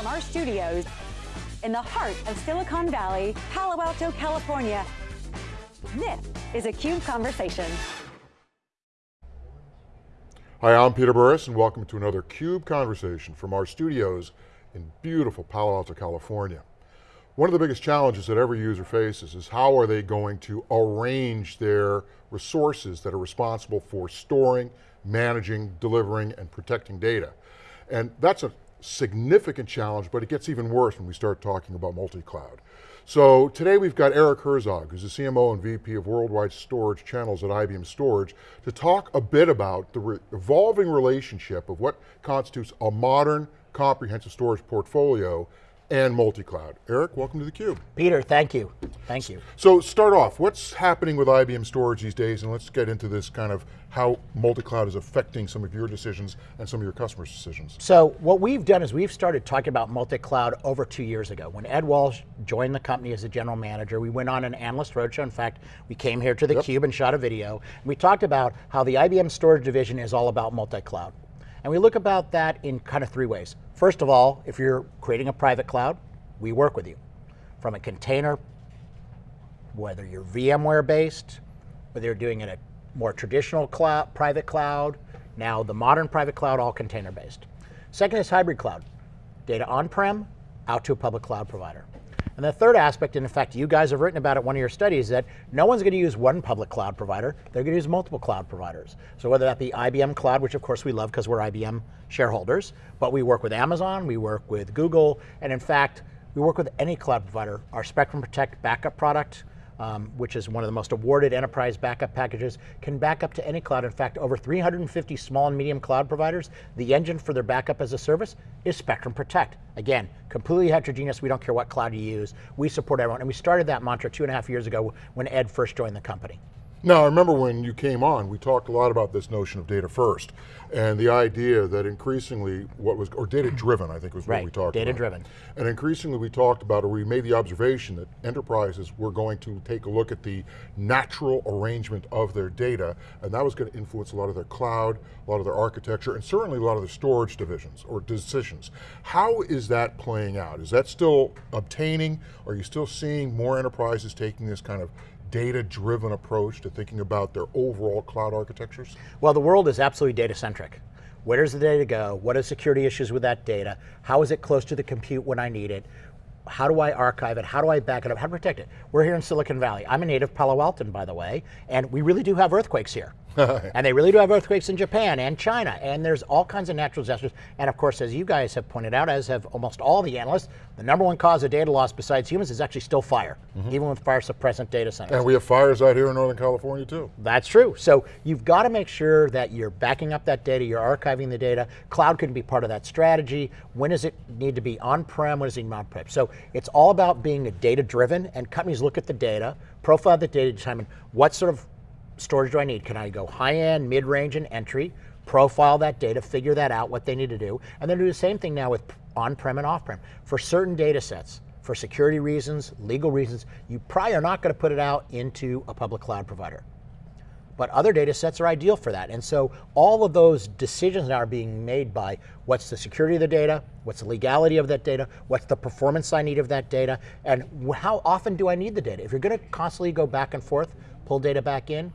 From our studios in the heart of Silicon Valley, Palo Alto, California, this is a CUBE Conversation. Hi, I'm Peter Burris and welcome to another CUBE Conversation from our studios in beautiful Palo Alto, California. One of the biggest challenges that every user faces is how are they going to arrange their resources that are responsible for storing, managing, delivering, and protecting data. And that's a significant challenge, but it gets even worse when we start talking about multi-cloud. So today we've got Eric Herzog, who's the CMO and VP of Worldwide Storage Channels at IBM Storage, to talk a bit about the re evolving relationship of what constitutes a modern, comprehensive storage portfolio and multi-cloud. Eric, welcome to theCUBE. Peter, thank you, thank you. So start off, what's happening with IBM Storage these days, and let's get into this kind of how multi-cloud is affecting some of your decisions and some of your customers' decisions. So what we've done is we've started talking about multi-cloud over two years ago. When Ed Walsh joined the company as a general manager, we went on an analyst roadshow. In fact, we came here to the yep. Cube and shot a video. And we talked about how the IBM storage division is all about multi-cloud. And we look about that in kind of three ways. First of all, if you're creating a private cloud, we work with you. From a container, whether you're VMware based, whether you're doing it a more traditional cloud, private cloud, now the modern private cloud, all container based. Second is hybrid cloud. Data on-prem, out to a public cloud provider. And the third aspect, and in fact, you guys have written about it one of your studies, that no one's going to use one public cloud provider, they're going to use multiple cloud providers. So whether that be IBM Cloud, which of course we love because we're IBM shareholders, but we work with Amazon, we work with Google, and in fact, we work with any cloud provider. Our Spectrum Protect backup product um, which is one of the most awarded enterprise backup packages, can back up to any cloud. In fact, over 350 small and medium cloud providers, the engine for their backup as a service is Spectrum Protect. Again, completely heterogeneous, we don't care what cloud you use, we support everyone. And we started that mantra two and a half years ago when Ed first joined the company. Now, I remember when you came on, we talked a lot about this notion of data first, and the idea that increasingly what was, or data driven, I think was what right, we talked data about. data driven. And increasingly we talked about, or we made the observation that enterprises were going to take a look at the natural arrangement of their data, and that was going to influence a lot of their cloud, a lot of their architecture, and certainly a lot of their storage divisions, or decisions. How is that playing out? Is that still obtaining? Are you still seeing more enterprises taking this kind of data-driven approach to thinking about their overall cloud architectures? Well, the world is absolutely data-centric. Where does the data go? What are security issues with that data? How is it close to the compute when I need it? How do I archive it? How do I back it up? How to protect it? We're here in Silicon Valley. I'm a native Palo Altan, by the way, and we really do have earthquakes here. and they really do have earthquakes in Japan and China, and there's all kinds of natural disasters. And of course, as you guys have pointed out, as have almost all the analysts, the number one cause of data loss besides humans is actually still fire, mm -hmm. even with fire suppressant data centers. And we have fires out here in Northern California too. That's true. So you've got to make sure that you're backing up that data, you're archiving the data. Cloud can be part of that strategy. When does it need to be on-prem, when does it need on-prem? So it's all about being data-driven, and companies look at the data, profile the data, determine what sort of storage do I need? Can I go high end, mid range, and entry? Profile that data, figure that out, what they need to do, and then do the same thing now with on-prem and off-prem. For certain data sets, for security reasons, legal reasons, you probably are not going to put it out into a public cloud provider. But other data sets are ideal for that. And so all of those decisions now are being made by what's the security of the data, what's the legality of that data, what's the performance I need of that data, and how often do I need the data? If you're going to constantly go back and forth, pull data back in,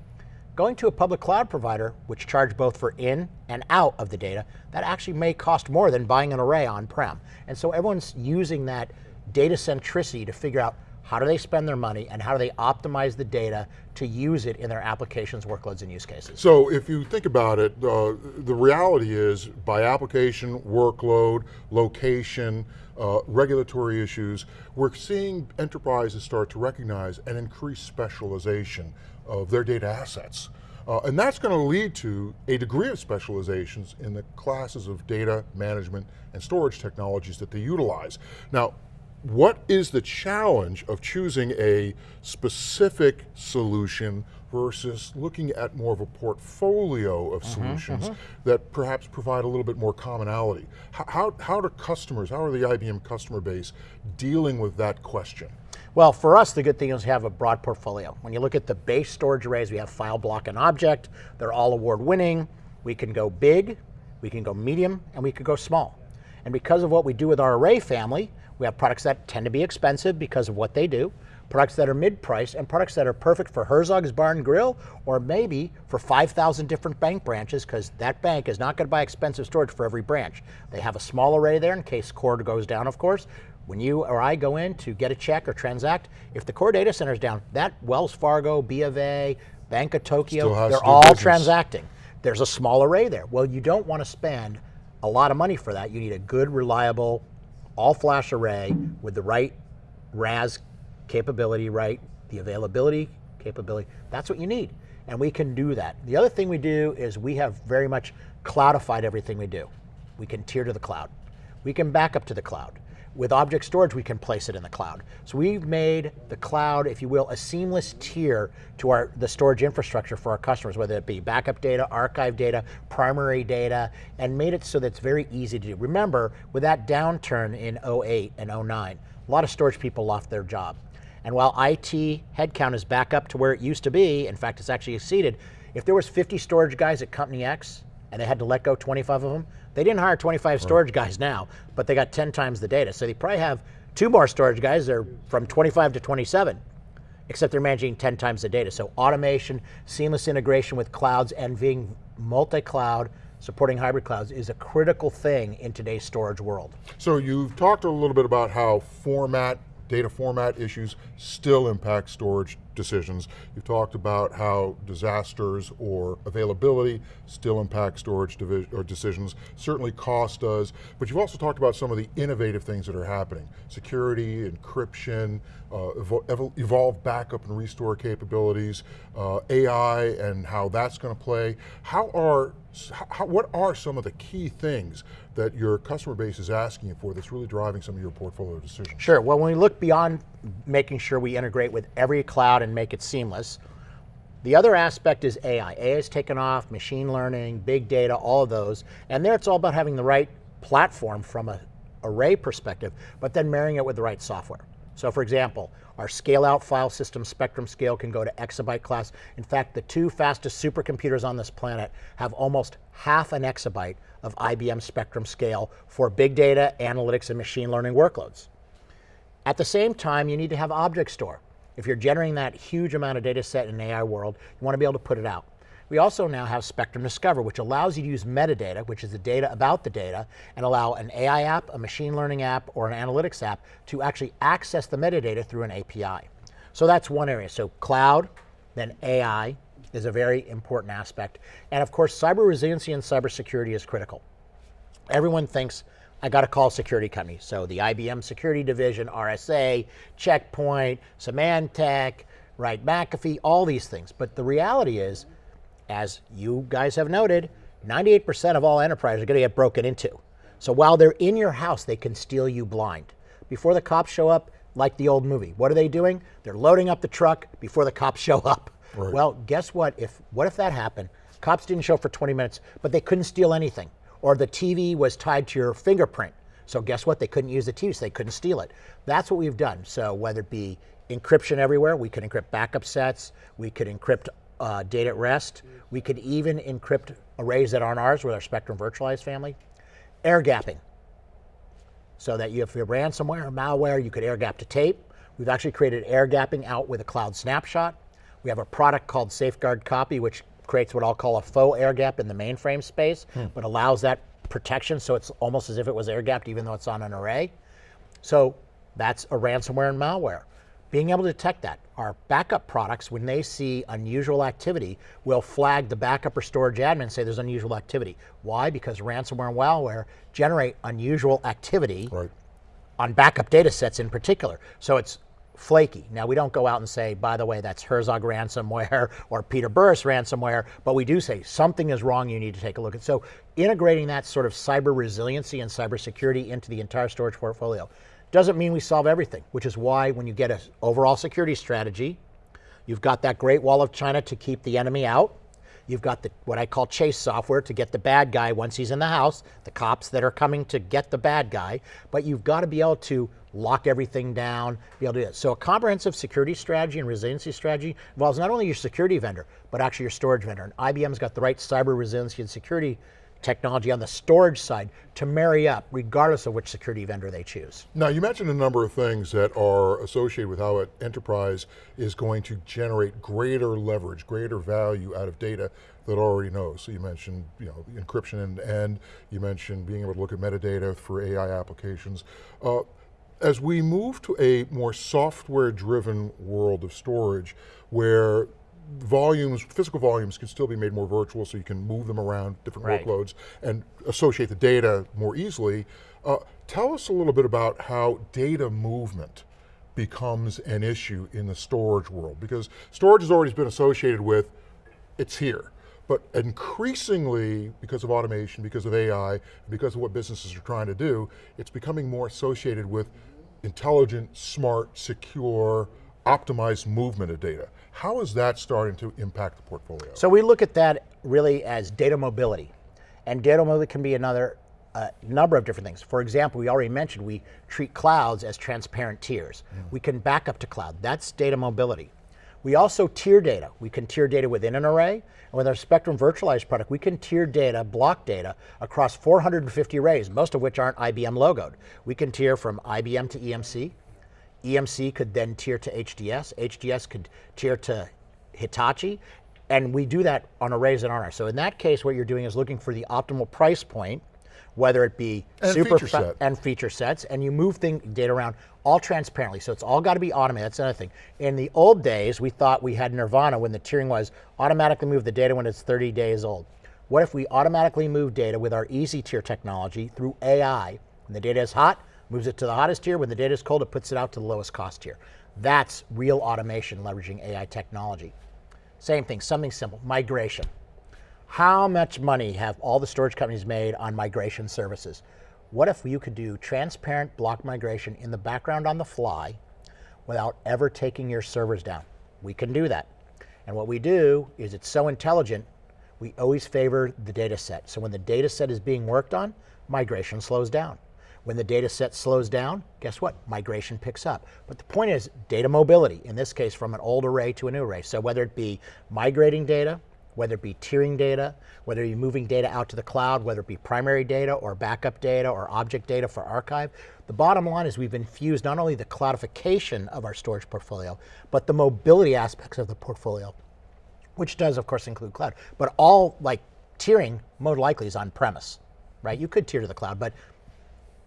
Going to a public cloud provider, which charge both for in and out of the data, that actually may cost more than buying an array on-prem. And so everyone's using that data centricity to figure out how do they spend their money and how do they optimize the data to use it in their applications, workloads, and use cases? So if you think about it, uh, the reality is by application, workload, location, uh, regulatory issues, we're seeing enterprises start to recognize an increased specialization of their data assets. Uh, and that's going to lead to a degree of specializations in the classes of data management and storage technologies that they utilize. Now, what is the challenge of choosing a specific solution versus looking at more of a portfolio of mm -hmm, solutions mm -hmm. that perhaps provide a little bit more commonality? How, how, how do customers, how are the IBM customer base dealing with that question? Well, for us, the good thing is we have a broad portfolio. When you look at the base storage arrays, we have file, block, and object. They're all award winning. We can go big, we can go medium, and we could go small. And because of what we do with our array family, we have products that tend to be expensive because of what they do, products that are mid-price, and products that are perfect for Herzog's Bar and Grill, or maybe for 5,000 different bank branches, because that bank is not going to buy expensive storage for every branch. They have a small array there in case core goes down, of course. When you or I go in to get a check or transact, if the core data center is down, that Wells Fargo, B of A, Bank of Tokyo, they're all business. transacting. There's a small array there. Well, you don't want to spend a lot of money for that. You need a good, reliable, all flash array with the right RAS capability, right? The availability capability. That's what you need. And we can do that. The other thing we do is we have very much cloudified everything we do. We can tier to the cloud. We can back up to the cloud. With object storage, we can place it in the cloud. So we've made the cloud, if you will, a seamless tier to our the storage infrastructure for our customers, whether it be backup data, archive data, primary data, and made it so that it's very easy to do. Remember, with that downturn in 08 and 09, a lot of storage people lost their job. And while IT headcount is back up to where it used to be, in fact, it's actually exceeded, if there was 50 storage guys at Company X and they had to let go 25 of them, they didn't hire 25 storage guys now, but they got 10 times the data. So they probably have two more storage guys, they're from 25 to 27, except they're managing 10 times the data. So automation, seamless integration with clouds, and being multi-cloud, supporting hybrid clouds is a critical thing in today's storage world. So you've talked a little bit about how format, data format issues still impact storage decisions. You've talked about how disasters or availability still impact storage or decisions. Certainly cost does, but you've also talked about some of the innovative things that are happening. Security, encryption, uh, evol- evolved backup and restore capabilities, uh, AI and how that's going to play. How are, how, what are some of the key things that your customer base is asking you for that's really driving some of your portfolio decisions? Sure. Well, when we look beyond making sure we integrate with every cloud and make it seamless, the other aspect is AI. AI has taken off, machine learning, big data, all of those. And there it's all about having the right platform from a array perspective, but then marrying it with the right software. So for example, our scale out file system spectrum scale can go to exabyte class. In fact, the two fastest supercomputers on this planet have almost half an exabyte of IBM spectrum scale for big data, analytics, and machine learning workloads. At the same time, you need to have object store. If you're generating that huge amount of data set in an AI world, you want to be able to put it out. We also now have Spectrum Discover, which allows you to use metadata, which is the data about the data, and allow an AI app, a machine learning app, or an analytics app to actually access the metadata through an API. So that's one area. So cloud, then AI is a very important aspect. And of course, cyber resiliency and cybersecurity is critical. Everyone thinks I got to call security company. So the IBM security division, RSA, Checkpoint, Symantec, right, McAfee, all these things. But the reality is, as you guys have noted, 98% of all enterprises are going to get broken into. So while they're in your house, they can steal you blind. Before the cops show up, like the old movie, what are they doing? They're loading up the truck before the cops show up. Right. Well, guess what? If what if that happened? Cops didn't show up for 20 minutes, but they couldn't steal anything. Or the TV was tied to your fingerprint. So guess what? They couldn't use the TV, so they couldn't steal it. That's what we've done. So whether it be encryption everywhere, we could encrypt backup sets, we could encrypt uh, data at rest, we could even encrypt arrays that aren't ours with our Spectrum Virtualized family. Air gapping, so that you, if you have ransomware or malware, you could air gap to tape. We've actually created air gapping out with a cloud snapshot. We have a product called Safeguard Copy, which creates what I'll call a faux air gap in the mainframe space, but allows that protection so it's almost as if it was air gapped even though it's on an array. So that's a ransomware and malware. Being able to detect that. Our backup products, when they see unusual activity, will flag the backup or storage admin and say there's unusual activity. Why? Because ransomware and malware generate unusual activity Right. on backup data sets in particular. So it's flaky. Now we don't go out and say, by the way, that's Herzog ransomware or Peter Burris ransomware, but we do say something is wrong, you need to take a look at. So integrating that sort of cyber resiliency and cybersecurity into the entire storage portfolio doesn't mean we solve everything, which is why when you get an overall security strategy, you've got that great wall of China to keep the enemy out. You've got the what I call chase software to get the bad guy once he's in the house, the cops that are coming to get the bad guy, but you've got to be able to lock everything down, be able to do that. So a comprehensive security strategy and resiliency strategy involves not only your security vendor, but actually your storage vendor. And IBM's got the right cyber resiliency and security technology on the storage side to marry up regardless of which security vendor they choose. Now you mentioned a number of things that are associated with how an enterprise is going to generate greater leverage, greater value out of data that already knows. So you mentioned you know, encryption and, and you mentioned being able to look at metadata for AI applications. Uh, as we move to a more software driven world of storage where volumes, physical volumes can still be made more virtual so you can move them around different right. workloads and associate the data more easily. Uh, tell us a little bit about how data movement becomes an issue in the storage world because storage has always been associated with it's here. But increasingly, because of automation, because of AI, because of what businesses are trying to do, it's becoming more associated with intelligent, smart, secure, optimized movement of data. How is that starting to impact the portfolio? So we look at that really as data mobility. And data mobility can be another uh, number of different things. For example, we already mentioned we treat clouds as transparent tiers. Mm. We can back up to cloud. That's data mobility. We also tier data. We can tier data within an array, and with our Spectrum virtualized product, we can tier data, block data, across 450 arrays, most of which aren't IBM logoed. We can tier from IBM to EMC, EMC could then tier to HDS, HDS could tier to Hitachi, and we do that on arrays that aren't. So in that case, what you're doing is looking for the optimal price point, whether it be and super feature and feature sets, and you move thing, data around all transparently. So it's all got to be automated. That's another thing. In the old days, we thought we had Nirvana when the tiering was automatically move the data when it's 30 days old. What if we automatically move data with our easy tier technology through AI? When the data is hot, moves it to the hottest tier. When the data is cold, it puts it out to the lowest cost tier. That's real automation leveraging AI technology. Same thing, something simple, migration. How much money have all the storage companies made on migration services? What if you could do transparent block migration in the background on the fly without ever taking your servers down? We can do that. And what we do is it's so intelligent, we always favor the data set. So when the data set is being worked on, migration slows down. When the data set slows down, guess what? Migration picks up. But the point is data mobility, in this case from an old array to a new array. So whether it be migrating data, whether it be tiering data, whether you're moving data out to the cloud, whether it be primary data or backup data or object data for archive, the bottom line is we've infused not only the cloudification of our storage portfolio, but the mobility aspects of the portfolio, which does of course include cloud. But all like tiering, most likely is on premise, right? You could tier to the cloud, but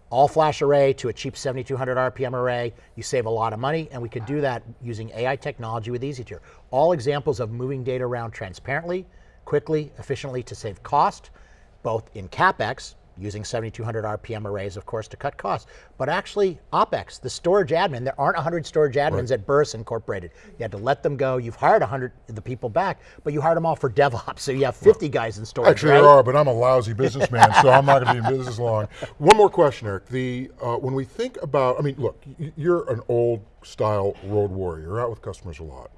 all flash array to a cheap 7200 RPM array, you save a lot of money, and we could do that using AI technology with EasyTier. All examples of moving data around transparently, quickly, efficiently to save cost, both in CapEx, using 7200 RPM arrays, of course, to cut costs. But actually, OpEx, the storage admin, there aren't 100 storage admins right. at Burris Incorporated. You had to let them go. You've hired 100 of the people back, but you hired them all for DevOps, so you have 50 well, guys in storage. Actually, right? there are, but I'm a lousy businessman, so I'm not going to be in business long. One more question, Eric. The uh, when we think about, I mean, look, you're an old style road warrior. You're out with customers a lot.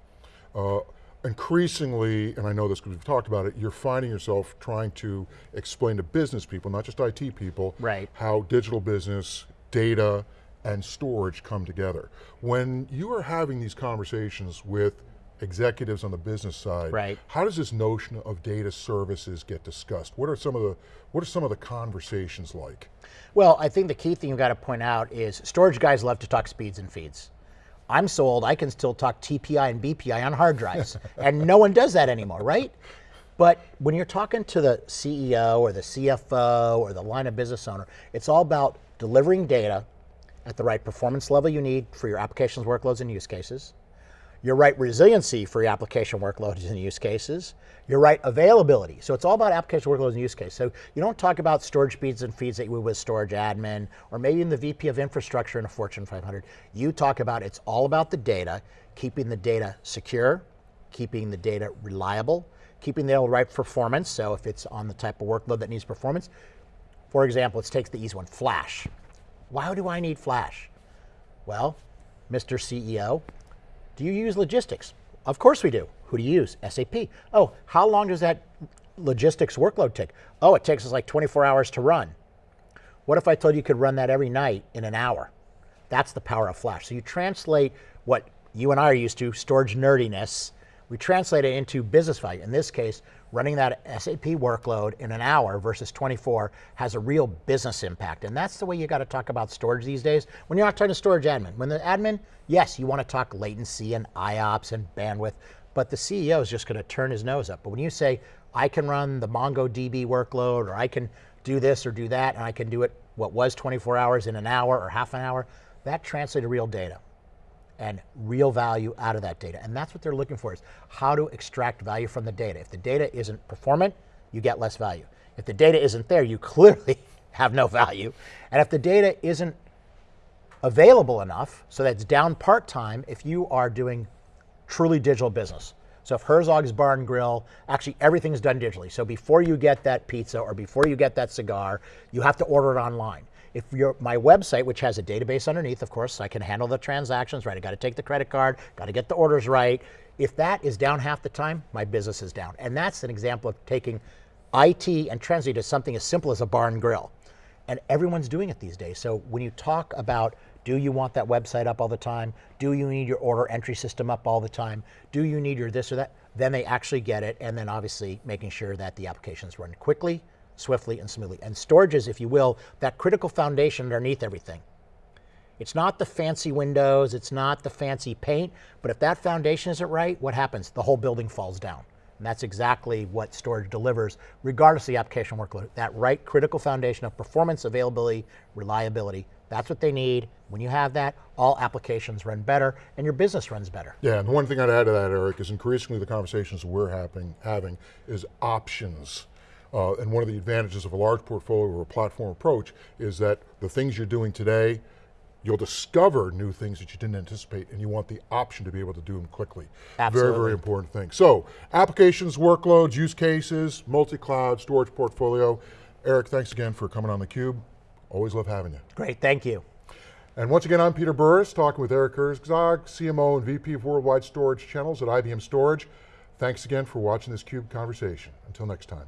Uh, increasingly, and I know this because we've talked about it, you're finding yourself trying to explain to business people, not just IT people, right. how digital business, data, and storage come together. When you are having these conversations with executives on the business side, right. how does this notion of data services get discussed? What are some of the what are some of the conversations like? Well, I think the key thing you've got to point out is storage guys love to talk speeds and feeds. I'm so old I can still talk TPI and BPI on hard drives, and no one does that anymore, right? But when you're talking to the CEO or the CFO or the line of business owner, it's all about delivering data at the right performance level you need for your applications, workloads, and use cases, your right resiliency for your application workloads and use cases, your right availability. So it's all about application workloads and use case. So you don't talk about storage speeds and feeds that you would with storage admin, or maybe in the VP of infrastructure in a Fortune 500. You talk about it's all about the data, keeping the data secure, keeping the data reliable, keeping the right performance. So if it's on the type of workload that needs performance, for example, let's take the easy one, Flash. Why do I need Flash? Well, Mr. CEO, do you use logistics? Of course we do. Who do you use? SAP. Oh, how long does that logistics workload take? Oh, it takes us like 24 hours to run. What if I told you you could run that every night in an hour? That's the power of Flash. So you translate what you and I are used to, storage nerdiness, We translate it into business value. In this case, running that SAP workload in an hour versus 24 has a real business impact. And that's the way you got to talk about storage these days. When you're not talking to storage admin, when the admin, yes, you want to talk latency and IOPS and bandwidth, but the CEO is just going to turn his nose up. But when you say, I can run the MongoDB workload, or I can do this or do that, and I can do it what was 24 hours in an hour or half an hour, that translates to real data and real value out of that data. And that's what they're looking for is how to extract value from the data. If the data isn't performant, you get less value. If the data isn't there, you clearly have no value. And if the data isn't available enough, so that it's down part-time if you are doing truly digital business. So if Herzog's Bar and Grill, actually everything's done digitally. So before you get that pizza or before you get that cigar, you have to order it online. If you're my website, which has a database underneath, of course, I can handle the transactions, right? I got to take the credit card, got to get the orders right. If that is down half the time, my business is down. And that's an example of taking IT and translating to something as simple as a bar and grill. And everyone's doing it these days. So when you talk about do you want that website up all the time? Do you need your order entry system up all the time? Do you need your this or that? Then they actually get it. And then obviously making sure that the applications run quickly, swiftly, and smoothly. And storage is, if you will, that critical foundation underneath everything. It's not the fancy windows, it's not the fancy paint, but if that foundation isn't right, what happens? The whole building falls down. And that's exactly what storage delivers, regardless of the application workload. That right critical foundation of performance, availability, reliability. That's what they need. When you have that, all applications run better and your business runs better. Yeah, and the one thing I'd add to that, Eric, is increasingly the conversations we're having, having is options. Uh, and one of the advantages of a large portfolio or a platform approach is that the things you're doing today you'll discover new things that you didn't anticipate and you want the option to be able to do them quickly. Absolutely. Very, very important thing. So, applications, workloads, use cases, multi-cloud, storage portfolio. Eric, thanks again for coming on theCUBE. Always love having you. Great, thank you. And once again, I'm Peter Burris, talking with Eric Herzog, CMO and VP of Worldwide Storage Channels at IBM Storage. Thanks again for watching this CUBE conversation. Until next time.